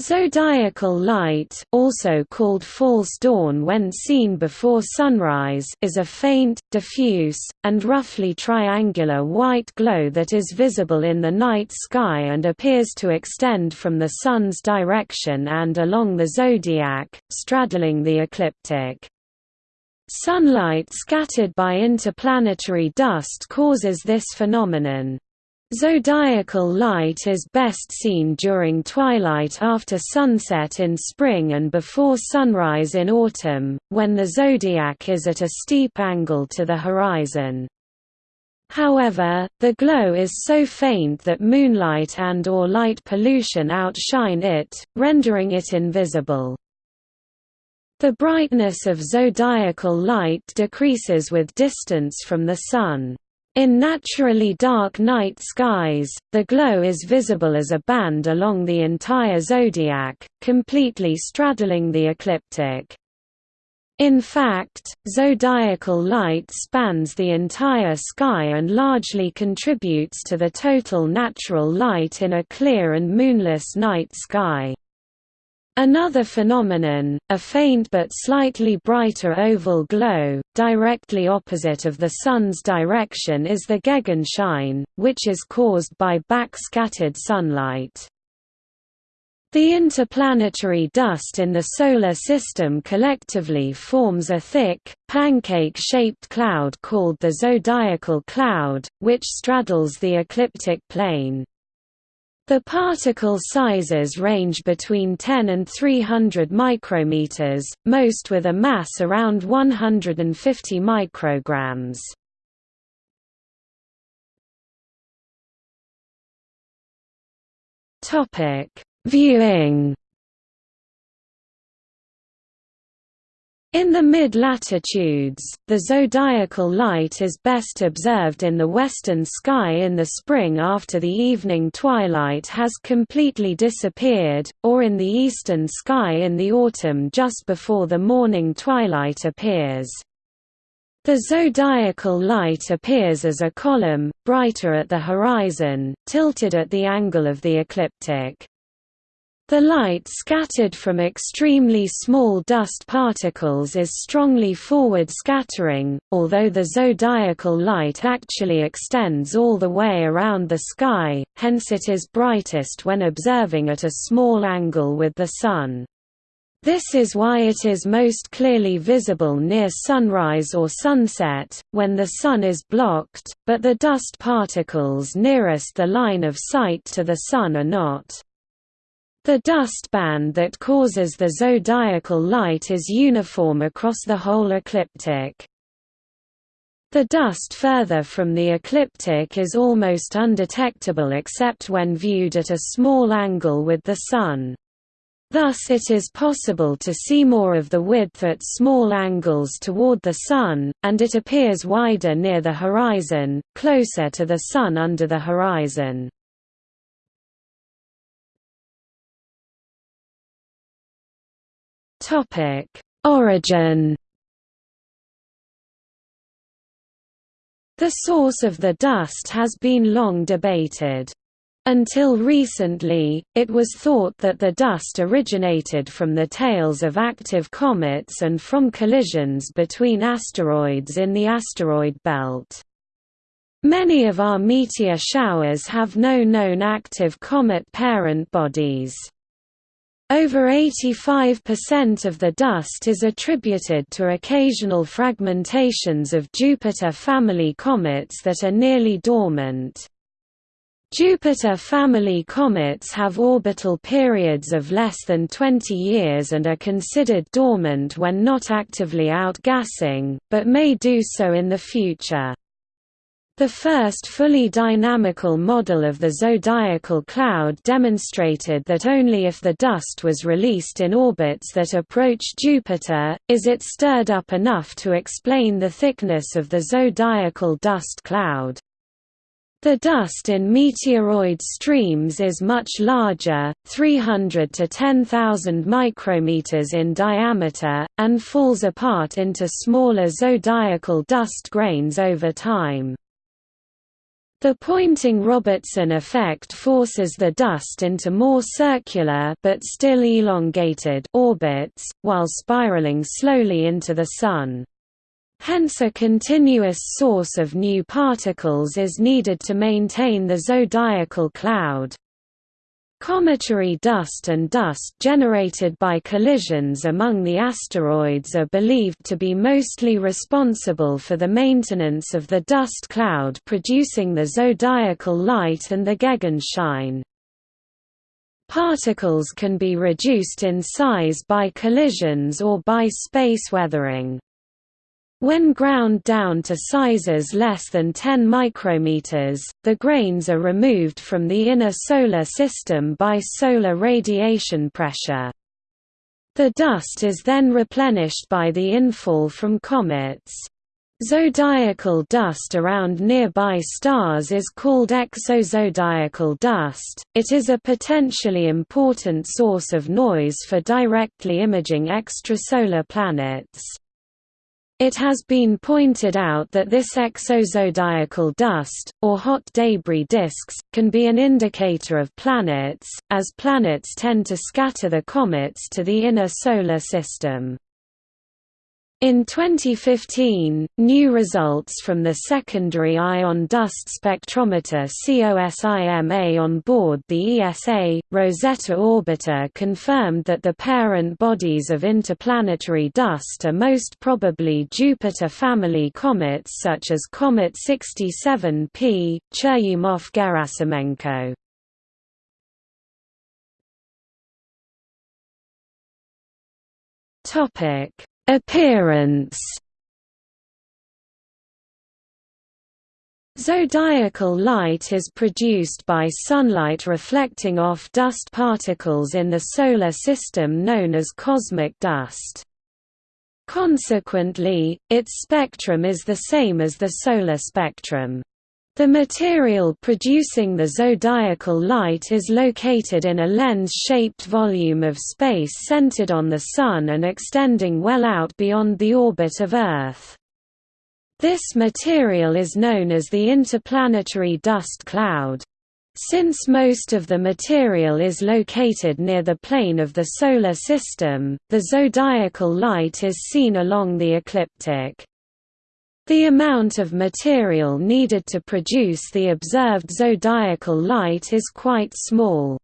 Zodiacal light also called false dawn when seen before sunrise is a faint, diffuse, and roughly triangular white glow that is visible in the night sky and appears to extend from the Sun's direction and along the zodiac, straddling the ecliptic. Sunlight scattered by interplanetary dust causes this phenomenon. Zodiacal light is best seen during twilight after sunset in spring and before sunrise in autumn, when the zodiac is at a steep angle to the horizon. However, the glow is so faint that moonlight and or light pollution outshine it, rendering it invisible. The brightness of zodiacal light decreases with distance from the Sun. In naturally dark night skies, the glow is visible as a band along the entire zodiac, completely straddling the ecliptic. In fact, zodiacal light spans the entire sky and largely contributes to the total natural light in a clear and moonless night sky. Another phenomenon, a faint but slightly brighter oval glow, directly opposite of the Sun's direction is the Gegenschein, which is caused by backscattered sunlight. The interplanetary dust in the Solar System collectively forms a thick, pancake-shaped cloud called the zodiacal cloud, which straddles the ecliptic plane. The particle sizes range between 10 and 300 micrometers, most with a mass around 150 micrograms. Topic: Viewing In the mid-latitudes, the zodiacal light is best observed in the western sky in the spring after the evening twilight has completely disappeared, or in the eastern sky in the autumn just before the morning twilight appears. The zodiacal light appears as a column, brighter at the horizon, tilted at the angle of the ecliptic. The light scattered from extremely small dust particles is strongly forward scattering, although the zodiacal light actually extends all the way around the sky, hence it is brightest when observing at a small angle with the Sun. This is why it is most clearly visible near sunrise or sunset, when the Sun is blocked, but the dust particles nearest the line of sight to the Sun are not. The dust band that causes the zodiacal light is uniform across the whole ecliptic. The dust further from the ecliptic is almost undetectable except when viewed at a small angle with the Sun. Thus it is possible to see more of the width at small angles toward the Sun, and it appears wider near the horizon, closer to the Sun under the horizon. Topic: Origin. The source of the dust has been long debated. Until recently, it was thought that the dust originated from the tails of active comets and from collisions between asteroids in the asteroid belt. Many of our meteor showers have no known active comet parent bodies. Over 85% of the dust is attributed to occasional fragmentations of Jupiter family comets that are nearly dormant. Jupiter family comets have orbital periods of less than 20 years and are considered dormant when not actively outgassing, but may do so in the future. The first fully dynamical model of the zodiacal cloud demonstrated that only if the dust was released in orbits that approach Jupiter, is it stirred up enough to explain the thickness of the zodiacal dust cloud. The dust in meteoroid streams is much larger, 300 to 10,000 micrometers in diameter, and falls apart into smaller zodiacal dust grains over time. The Poynting-Robertson effect forces the dust into more circular but still elongated orbits, while spiraling slowly into the Sun. Hence a continuous source of new particles is needed to maintain the zodiacal cloud. Cometary dust and dust generated by collisions among the asteroids are believed to be mostly responsible for the maintenance of the dust cloud producing the zodiacal light and the Gegenschein. Particles can be reduced in size by collisions or by space weathering. When ground down to sizes less than 10 micrometers, the grains are removed from the inner solar system by solar radiation pressure. The dust is then replenished by the infall from comets. Zodiacal dust around nearby stars is called exozodiacal dust. It is a potentially important source of noise for directly imaging extrasolar planets. It has been pointed out that this exozodiacal dust, or hot debris disks, can be an indicator of planets, as planets tend to scatter the comets to the inner solar system. In 2015, new results from the secondary ion dust spectrometer COSIMA on board the ESA, Rosetta orbiter confirmed that the parent bodies of interplanetary dust are most probably Jupiter family comets such as Comet 67P, Churyumov-Gerasimenko. Topic Appearance Zodiacal light is produced by sunlight reflecting off dust particles in the Solar System known as cosmic dust. Consequently, its spectrum is the same as the solar spectrum. The material producing the zodiacal light is located in a lens-shaped volume of space centered on the Sun and extending well out beyond the orbit of Earth. This material is known as the interplanetary dust cloud. Since most of the material is located near the plane of the Solar System, the zodiacal light is seen along the ecliptic. The amount of material needed to produce the observed zodiacal light is quite small.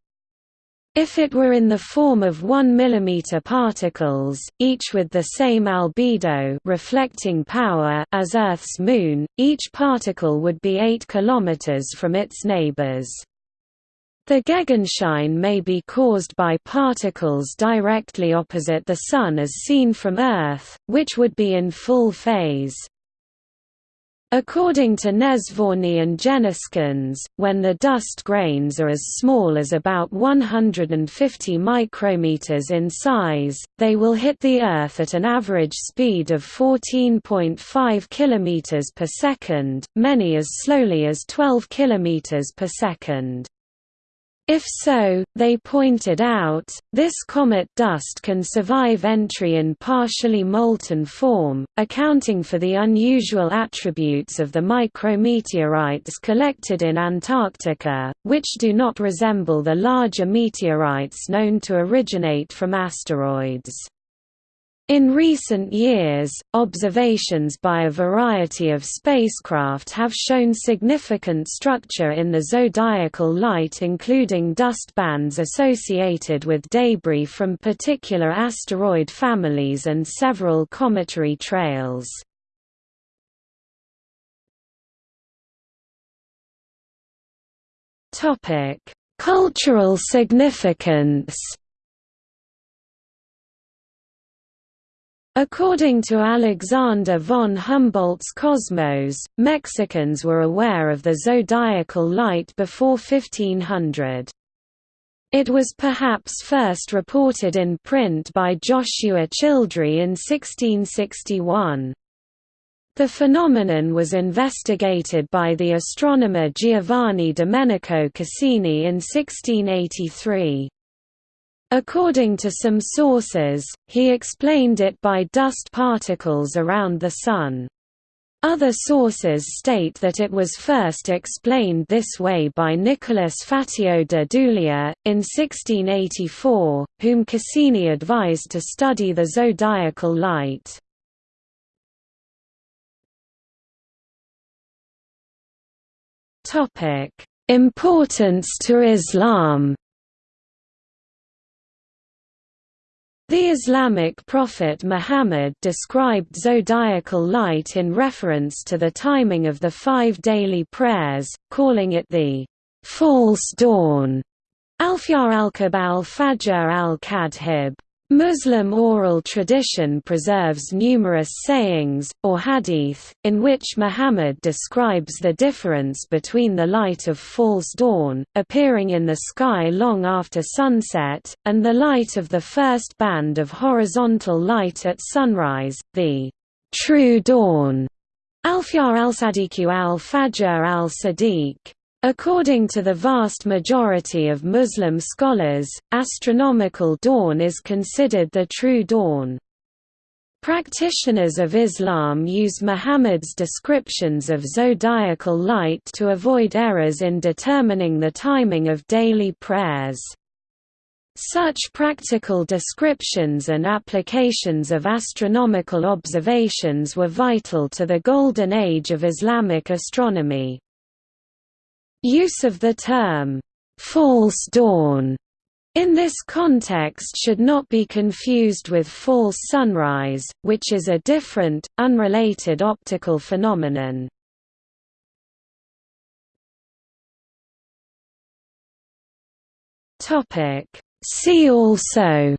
If it were in the form of 1 mm particles, each with the same albedo reflecting power as Earth's moon, each particle would be 8 km from its neighbors. The Gegenschein may be caused by particles directly opposite the Sun as seen from Earth, which would be in full phase. According to Nesvorny and Jenniskens, when the dust grains are as small as about 150 micrometers in size, they will hit the Earth at an average speed of 14.5 km per second, many as slowly as 12 km per second. If so, they pointed out, this comet dust can survive entry in partially molten form, accounting for the unusual attributes of the micrometeorites collected in Antarctica, which do not resemble the larger meteorites known to originate from asteroids. In recent years, observations by a variety of spacecraft have shown significant structure in the zodiacal light including dust bands associated with debris from particular asteroid families and several cometary trails. Cultural significance According to Alexander von Humboldt's Cosmos, Mexicans were aware of the zodiacal light before 1500. It was perhaps first reported in print by Joshua Childrey in 1661. The phenomenon was investigated by the astronomer Giovanni Domenico Cassini in 1683. According to some sources, he explained it by dust particles around the Sun. Other sources state that it was first explained this way by Nicolas Fatio de Duillier, in 1684, whom Cassini advised to study the zodiacal light. Importance to Islam The Islamic prophet Muhammad described zodiacal light in reference to the timing of the five daily prayers, calling it the false dawn, Alfyar al-Kab al-Fajr al-Kadhib. Muslim oral tradition preserves numerous sayings, or hadith, in which Muhammad describes the difference between the light of false dawn, appearing in the sky long after sunset, and the light of the first band of horizontal light at sunrise, the true dawn. Alfyar al-Sadiq al-Fajr al-Sadiq. According to the vast majority of Muslim scholars, astronomical dawn is considered the true dawn. Practitioners of Islam use Muhammad's descriptions of zodiacal light to avoid errors in determining the timing of daily prayers. Such practical descriptions and applications of astronomical observations were vital to the golden age of Islamic astronomy. Use of the term, "'false dawn' in this context should not be confused with false sunrise, which is a different, unrelated optical phenomenon. See also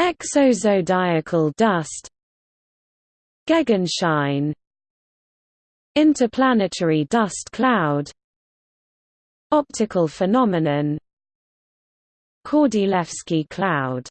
Exozodiacal dust Gegenschein Interplanetary dust cloud Optical phenomenon Kordylewski cloud